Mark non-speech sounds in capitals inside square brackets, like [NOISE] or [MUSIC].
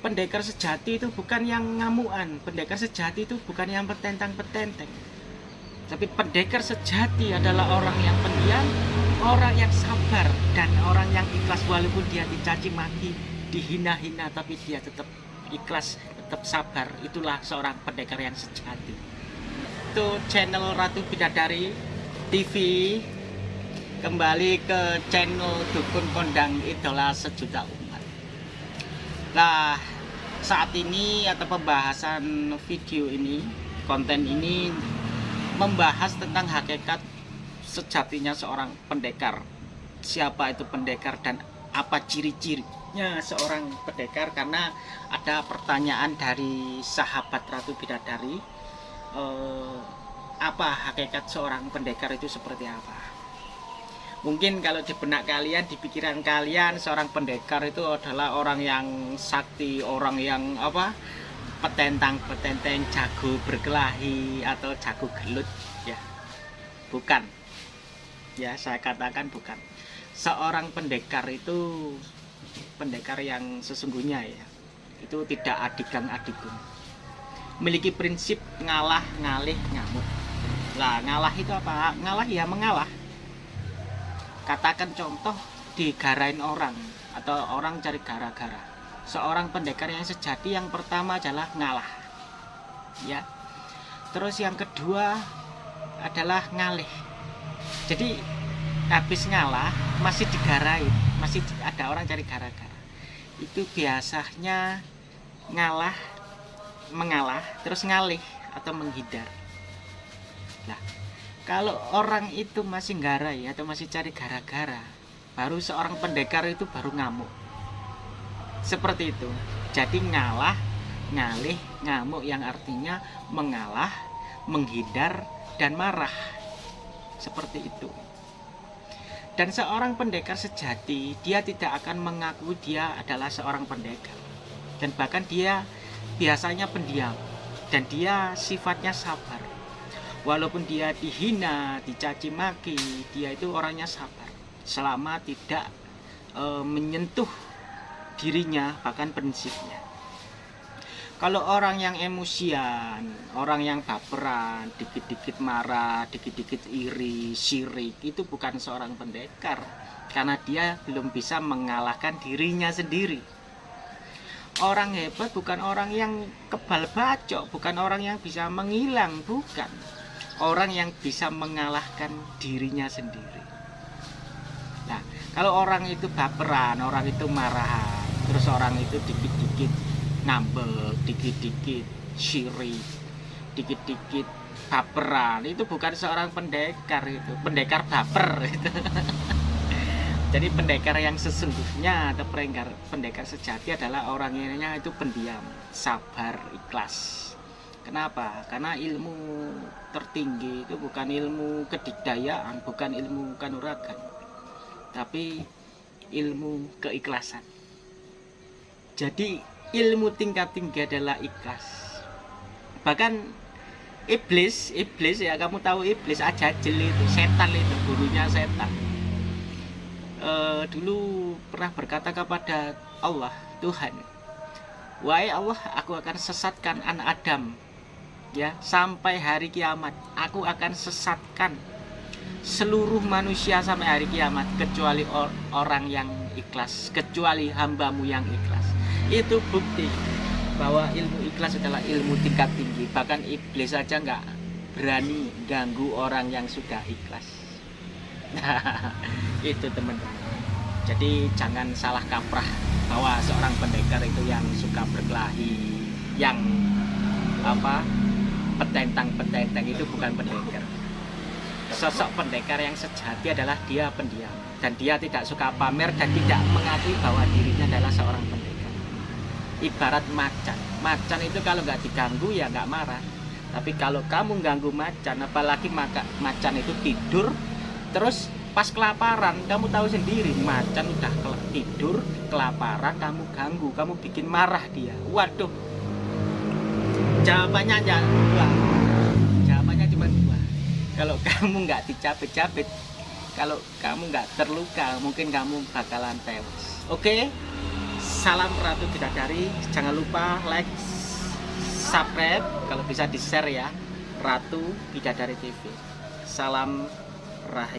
pendekar sejati itu bukan yang ngamuan. Pendekar sejati itu bukan yang petentang petenteng tapi pendekar sejati adalah orang yang pendiam orang yang sabar dan orang yang ikhlas. Walaupun dia dicaci maki dihina-hina tapi dia tetap ikhlas tetap sabar. Itulah seorang pendekar yang sejati. Itu channel Ratu Bidadari TV kembali ke channel Dukun Kondang Idola Sejuta Nah saat ini atau pembahasan video ini konten ini membahas tentang hakikat sejatinya seorang pendekar. Siapa itu pendekar dan apa ciri-cirinya seorang pendekar? Karena ada pertanyaan dari sahabat Ratu Bidadari eh, apa hakikat seorang pendekar itu seperti apa mungkin kalau di benak kalian di pikiran kalian seorang pendekar itu adalah orang yang sakti orang yang apa? Petentang petenteng jago berkelahi atau jago gelut ya. Bukan. Ya saya katakan bukan. Seorang pendekar itu pendekar yang sesungguhnya ya. Itu tidak adigang adigung memiliki prinsip ngalah ngalih ngamuk. Lah ngalah itu apa? Ngalah ya mengalah katakan contoh digarain orang atau orang cari gara-gara. Seorang pendekar yang sejati yang pertama adalah ngalah ya. Terus yang kedua adalah ngalih. Jadi habis ngalah masih digarain masih ada orang cari gara-gara. Itu biasanya ngalah mengalah terus ngalih atau menghindar. Nah kalau orang itu masih garai atau masih cari gara-gara baru seorang pendekar itu baru ngamuk. Seperti itu. Jadi ngalah ngalih ngamuk yang artinya mengalah menghindar dan marah. Seperti itu. Dan seorang pendekar sejati dia tidak akan mengaku dia adalah seorang pendekar. Dan bahkan dia biasanya pendiam. Dan dia sifatnya sabar walaupun dia dihina, dicaci maki, dia itu orangnya sabar selama tidak e, menyentuh dirinya bahkan prinsipnya. Kalau orang yang emosian, orang yang baperan, dikit-dikit marah, dikit-dikit iri, syirik, itu bukan seorang pendekar karena dia belum bisa mengalahkan dirinya sendiri. Orang hebat bukan orang yang kebal bacok, bukan orang yang bisa menghilang, bukan orang yang bisa mengalahkan dirinya sendiri. Nah kalau orang itu baperan orang itu marah terus orang itu dikit-dikit ngambek dikit-dikit syirik dikit-dikit baperan itu bukan seorang pendekar itu pendekar baper itu. [LAUGHS] Jadi pendekar yang sesungguhnya atau pendekar pendekar sejati adalah orangnya itu pendiam sabar ikhlas Kenapa? Karena ilmu tertinggi itu bukan ilmu kedikdayaan, bukan ilmu kanuragan, tapi ilmu keikhlasan. Jadi ilmu tingkat tinggi adalah ikhlas. Bahkan iblis, iblis ya kamu tahu iblis aja jeli itu, setan itu, gurunya setan. E, dulu pernah berkata kepada Allah, Tuhan, Wahai Allah, aku akan sesatkan anak Adam ya sampai hari kiamat aku akan sesatkan seluruh manusia sampai hari kiamat kecuali or orang yang ikhlas kecuali hambamu yang ikhlas. Itu bukti bahwa ilmu ikhlas adalah ilmu tingkat tinggi. Bahkan iblis saja nggak berani ganggu orang yang sudah ikhlas. [LAUGHS] Itu teman-teman. Jadi jangan salah kaprah bahwa seorang pendekar itu yang suka berkelahi yang apa petentang-petentang itu bukan pendekar. Sosok pendekar yang sejati adalah dia pendiam. Dan dia tidak suka pamer dan tidak mengakui bahwa dirinya adalah seorang pendekar. Ibarat macan. Macan itu kalau nggak diganggu ya nggak marah. Tapi kalau kamu ganggu macan apalagi maka macan itu tidur terus pas kelaparan kamu tahu sendiri macan udah tidur kelaparan kamu ganggu kamu bikin marah dia. Waduh jawabannya aja dua. Jawabannya cuma dua. Kalau [LAUGHS] kamu nggak dicabit-cabit kalau kamu nggak terluka mungkin kamu bakalan tewas. Oke? Salam Ratu Bidadari. Jangan lupa like subscribe kalau bisa di share ya. Ratu Bidadari TV salam rahim